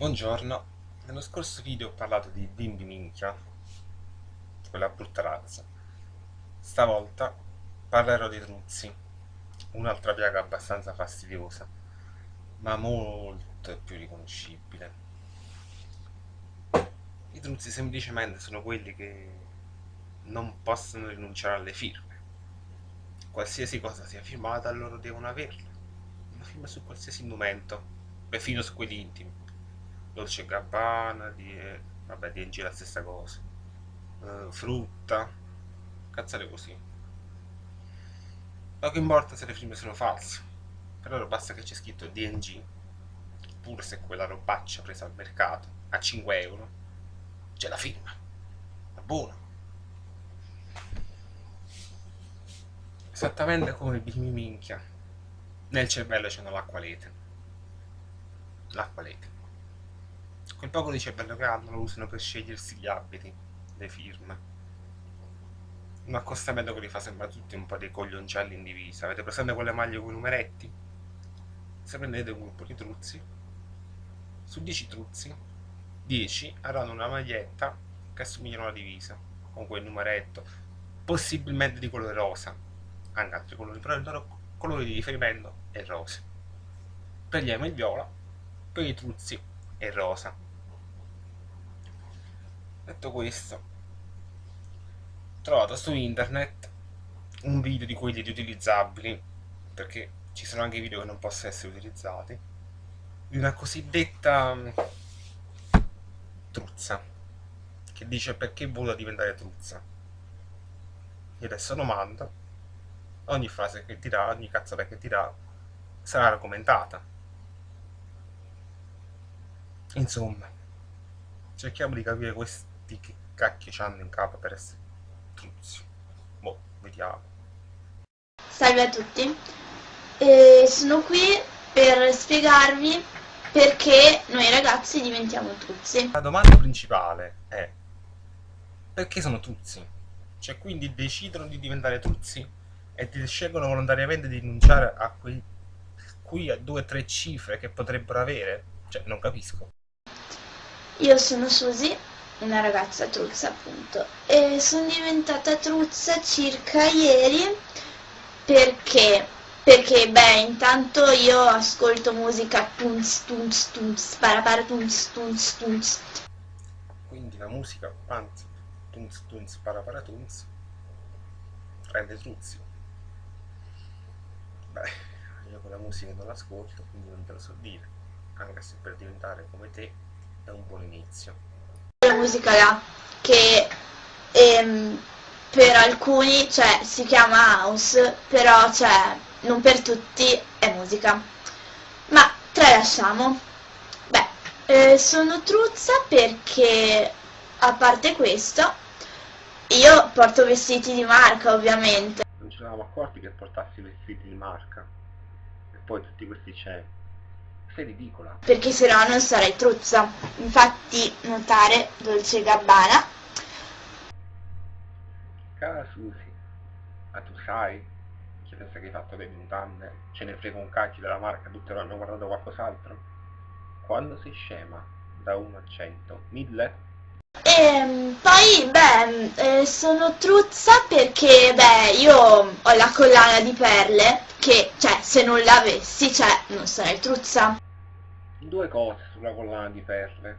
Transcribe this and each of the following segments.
Buongiorno, nello scorso video ho parlato di bimbi minchia, quella brutta razza. Stavolta parlerò di truzzi, un'altra piaga abbastanza fastidiosa, ma molto più riconoscibile. I truzzi semplicemente sono quelli che non possono rinunciare alle firme. Qualsiasi cosa sia firmata loro devono averla. Una firma su qualsiasi momento, perfino su quelli intimi Dolce Gabbana, di, vabbè, di NG la stessa cosa. Uh, frutta, cazzare così. Poco importa se le firme sono false, per loro basta che c'è scritto DNG, pure se quella robaccia presa al mercato a 5 euro, c'è la firma, è buono. Esattamente come il bimbi minchia, nel cervello c'è l'acqualete. L'acqualete. Quel poco di cervello che hanno lo usano per scegliersi gli abiti, le firme. Un accostamento che li fa sembrare tutti un po' dei coglioncelli in divisa. Avete presente quelle maglie con i numeretti? Se prendete un gruppo di truzzi, su 10 truzzi, 10 avranno una maglietta che assomiglia a una divisa, con quel numeretto, possibilmente di colore rosa, anche altri colori, però il loro colore di riferimento è rosa. Prendiamo il viola, per i truzzi e rosa. Detto questo, ho trovato su internet un video di quelli riutilizzabili, perché ci sono anche video che non possono essere utilizzati, di una cosiddetta mm, truzza, che dice perché vuole diventare truzza. Io adesso lo mando, ogni frase che dirà, ogni cazzata che dirà, sarà argomentata Insomma, cerchiamo di capire questi che cacchio hanno in capo per essere truzzi. Boh, vediamo. Salve a tutti, eh, sono qui per spiegarvi perché noi ragazzi diventiamo truzzi. La domanda principale è perché sono truzzi? Cioè quindi decidono di diventare truzzi e scelgono volontariamente di rinunciare a quei qui a due o tre cifre che potrebbero avere? Cioè non capisco. Io sono Susi, una ragazza truzza appunto, e sono diventata truzza circa ieri perché, perché beh, intanto io ascolto musica tunz tunz tunz, para tunz tunz tunz. Quindi la musica panz tunz tunz para tunz rende truzzi. Beh, io con la musica non l'ascolto, quindi non te lo so dire, anche se per diventare come te è un buon inizio. La musica là, che ehm, per alcuni cioè, si chiama house, però cioè, non per tutti è musica. Ma tralasciamo. Beh, eh, sono truzza perché, a parte questo, io porto vestiti di marca ovviamente. Non ci eravamo accorti che portassi vestiti di marca. E poi tutti questi c'è sei ridicola. Perché se no non sarei truzza. Infatti, notare Dolce Gabbana. Cara Susi, ma tu sai che pensa che hai fatto le mutande? Ce ne frega un cacchio della marca, tutti hanno guardato qualcos'altro? Quando sei scema? Da 1 a 100? 1000? E ehm, poi, beh, eh, sono truzza perché, beh, io ho la collana di perle che, cioè, se non l'avessi, cioè, non sarei truzza. Due cose sulla collana di perle.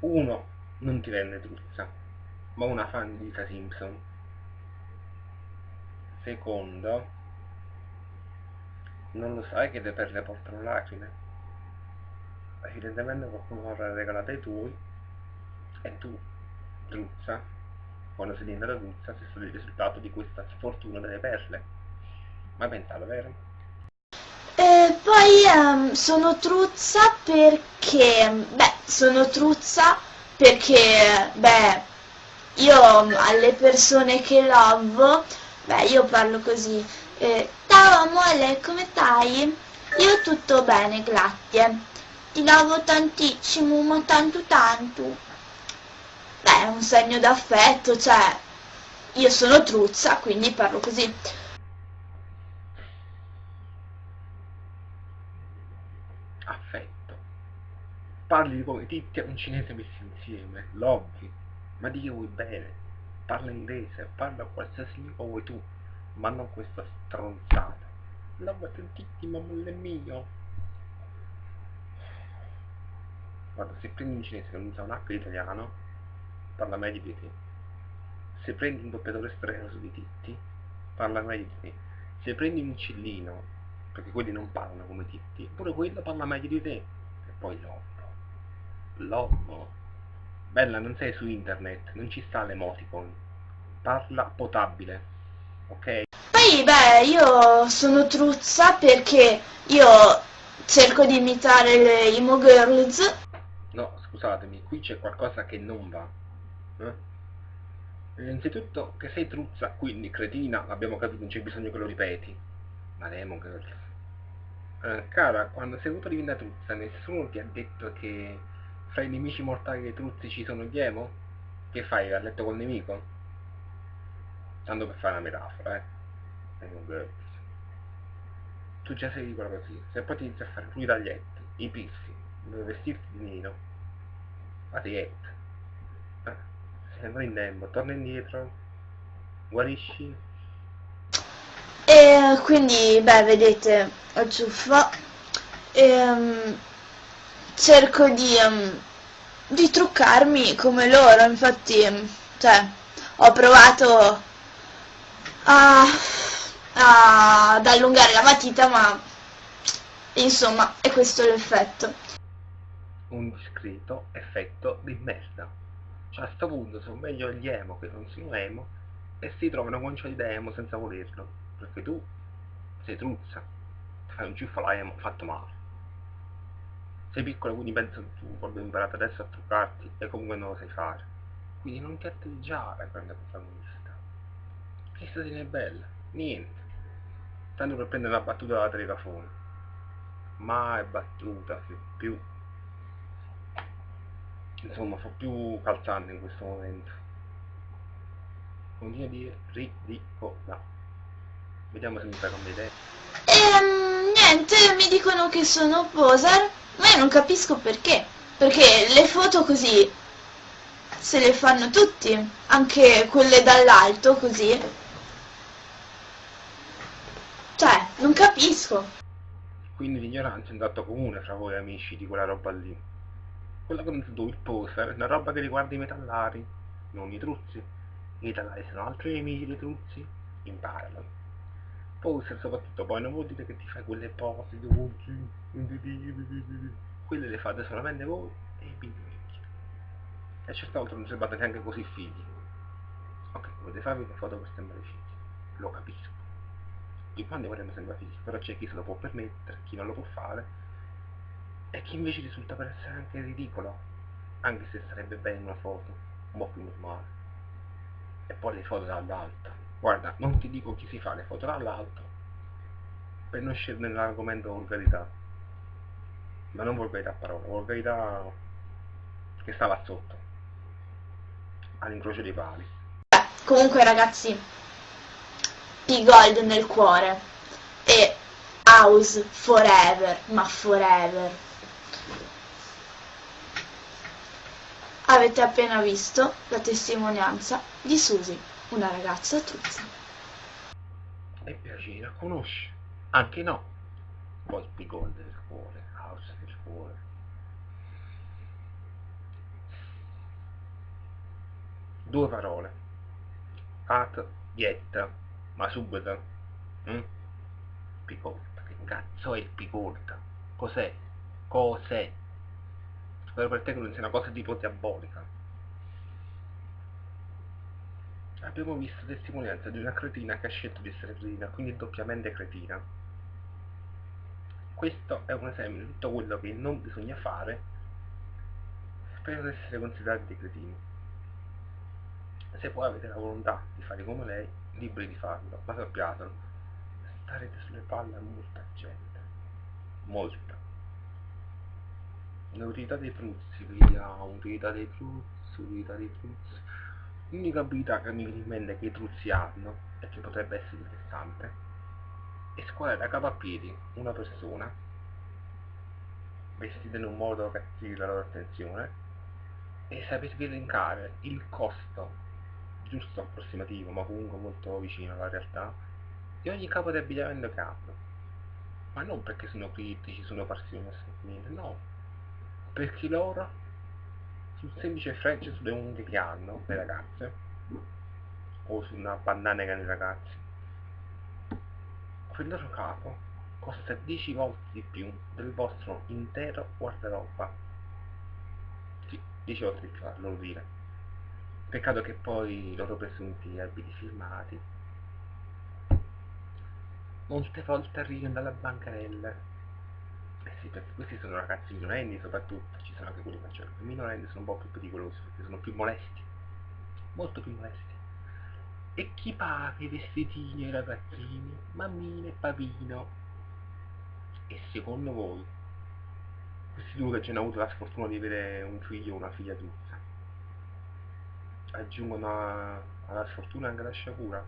Uno, non ti rende truzza, ma una fan di Lisa Simpson. Secondo, non lo sai che le perle portano lacrime? Evidentemente qualcuno avrà regalato ai tuoi e tu, truzza, quando sei diventata truzza, sei stato il risultato di questa sfortuna delle perle. Ma pensato, vero? E poi um, sono truzza perché, beh, sono truzza perché, beh, io alle persone che lavo, beh, io parlo così, eh, ciao amore, come stai? Io tutto bene, grazie. Ti lavo tantissimo, ma tanto tanto. È un segno d'affetto, cioè, io sono truzza, quindi parlo così. parli come Titti e un cinese messi insieme, l'ovvi, ma di che vuoi bene? Parla inglese, parla qualsiasi lingua vuoi tu, ma non questa stronzata. Titti, ma è mio. Guarda, se prendi un cinese che non usa un H italiano, parla meglio di te. Se prendi un doppiatore strano di Titti, parla meglio di te. Se prendi un cillino, perché quelli non parlano come Titti, pure quello parla meglio di te. E poi l'ovvo. L'ovvo. Bella, non sei su internet, non ci sta l'emoticon. Parla potabile, ok? Poi, beh, io sono truzza perché io cerco di imitare le emo girls. No, scusatemi, qui c'è qualcosa che non va. Eh? Innanzitutto che sei truzza, quindi cretina, abbiamo capito, non c'è bisogno che lo ripeti. Ma le emo girls. Eh, cara, quando sei voluto diventare truzza, nessuno ti ha detto che fra i nemici mortali dei truzzi ci sono gli emo? Che fai, a letto col nemico? Tanto per fare una metafora, eh. Emo girls. Tu già sei ricola così, se poi ti inizi a fare i taglietti, i dove vestirti di nero, la dieta. Eh, sembra in tempo, torna indietro, guarisci. E quindi, beh, vedete, ho ciuffa. E, cerco di, um, di truccarmi come loro, infatti, cioè, ho provato a, a, ad allungare la matita, ma insomma, è questo l'effetto. Un discreto effetto di merda. A sto punto sono meglio gli emo che non sono emo e si trovano con ciò di emo senza volerlo. Perché tu sei truzza, fai un ciuffo alla emo fatto male. Sei piccola quindi penso che tu hai imparato adesso a truccarti e comunque non lo sai fare. Quindi non ti atteggiare quando protagonista. Che statina è bella? Niente. Tanto per prendere la battuta dalla telecafone. Mai battuta più insomma fa più calzante in questo momento continua a dire ridicola vediamo se mi fai cambiare idea Ehm, niente, mi dicono che sono poser, ma io non capisco perché. Perché le foto così se le fanno tutti, anche quelle dall'alto così. Cioè, non capisco. quindi l'ignoranza è un dato comune fra voi amici di quella roba lì quella che non tu il poser è una roba che riguarda i metallari non i truzzi. I metallari sono altri nemici dei truzzi imparalo. Poser soprattutto poi non vuol dire che ti fai quelle pose dolci quelle le fate solamente voi e i bimbi e certe volte non siete neanche così figli. Ok potete farvi le foto per sembrare figli? Lo capisco. Di quando vorremmo sembrare figli però c'è chi se lo può permettere chi non lo può fare e chi invece risulta per essere anche ridicolo anche se sarebbe bene una foto un po' più normale. E poi le foto dall'alto. Guarda non ti dico chi si fa le foto dall'alto per non scendere nell'argomento volgarità ma non volgarità a parola volgarità che stava sotto all'incrocio dei pali. Comunque ragazzi, P-Gold nel cuore e House forever, ma forever. Avete appena visto la testimonianza di Susi, una ragazza truzza. e piacere a conoscere anche no. Poi Gold del cuore house del cuore. Due parole. At yet ma subito mm? Picolta che cazzo è il Picolta? Cos'è? Cos'è per te non sia una cosa tipo diabolica abbiamo visto testimonianza di una cretina che ha scelto di essere cretina, quindi doppiamente cretina. Questo è un esempio di tutto quello che non bisogna fare per essere considerati dei cretini. Se poi avete la volontà di fare come lei, liberi di farlo, ma sappiatelo, starete sulle palle a molta gente. Molta. L'utilità dei fruzzi, vediamo, utilità dei fruzzi, utilità dei fruzzi. L'unica abilità che mi viene in mente che i truzzi hanno, e che potrebbe essere interessante, è squadrare a piedi una persona, vestite in un modo che attiri la loro attenzione e sapervi elencare il costo giusto approssimativo ma comunque molto vicino alla realtà di ogni capo di abbigliamento che hanno ma non perché sono critici, sono assolutamente, no perché loro sul semplice freccio sulle unghie che hanno le ragazze o su una bandana che hanno i ragazzi quel loro capo costa 10 volte di più del vostro intero guardaroba. Sì, 10 volte di più a loro dire. Peccato che poi i loro presunti abiti firmati molte volte arrivano dalla bancarella eh sì, perché questi sono ragazzi minorenni soprattutto, ci sono anche quelli maggiori, i minorenni sono un po' più pericolosi perché sono più molesti, molto più molesti. E chi paga i vestitini ai ragazzini, mammina e papino? E secondo voi, questi due che ci hanno avuto la sfortuna di avere un figlio o una figlia tuzza, aggiungono alla sfortuna anche la sciagura?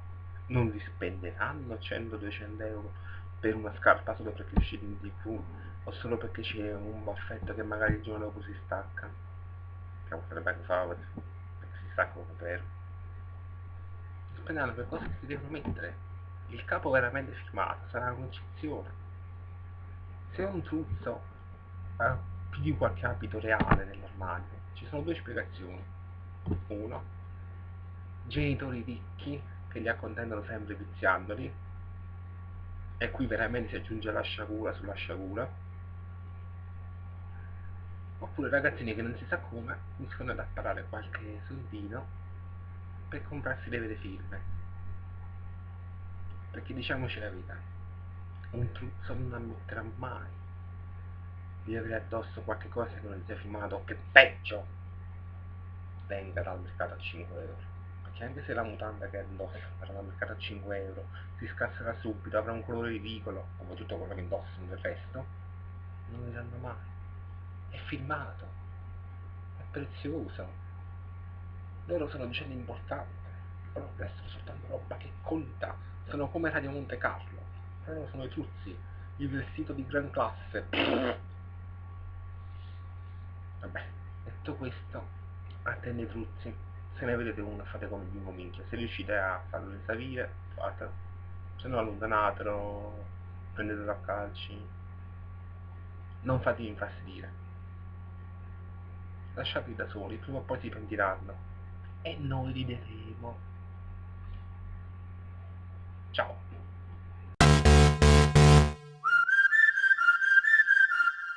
Non li spenderanno 100-200 euro per una scarpa solo perché è uscita in tv o solo perché c'è un baffetto che magari il giorno dopo si stacca? Che potrebbe anche fare perché si stacca vero spenderanno per cose che si devono mettere? Il capo veramente firmato sarà una concezione se un truzzo ha più di qualche abito reale nell'armadio. Ci sono due spiegazioni. Uno genitori ricchi che li accontentano sempre viziandoli. E qui veramente si aggiunge la sciagura sulla sciagura oppure ragazzini che non si sa come riescono ad apparare qualche soldino per comprarsi le vere firme perché diciamoci la verità un truzzo non ammetterà mai di avere addosso qualche cosa che non sia firmato che peggio venga dal mercato a 5 euro perché anche se la mutanda che indossa verrà dal mercato a 5 euro si scasserà subito, avrà un colore ridicolo, come tutto quello che indossano del resto, non ne sanno mai. È filmato, è prezioso. Loro sono gente importante, loro restano soltanto roba che conta, sono come Radio Monte Carlo, loro sono i truzzi, il vestito di gran classe. Vabbè, detto questo, attende i truzzi. Se ne vedete uno fate come bimbo minchia. Se riuscite a farlo risalire fate. Se no allontanatelo prendetelo a calci. Non fatevi infastidire lasciateli da soli prima o poi si pentiranno e noi rideremo. Ciao